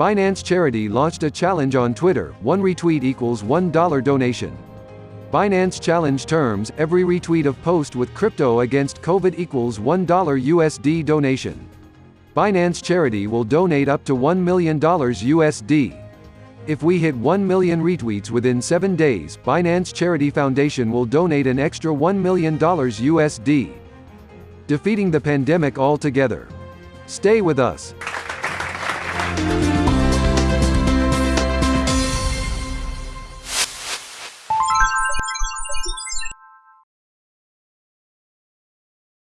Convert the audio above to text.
Binance Charity launched a challenge on Twitter, one retweet equals $1 donation. Binance challenge terms, every retweet of post with crypto against COVID equals $1 USD donation. Binance Charity will donate up to $1 million USD. If we hit 1 million retweets within 7 days, Binance Charity Foundation will donate an extra $1 million USD. Defeating the pandemic altogether. Stay with us.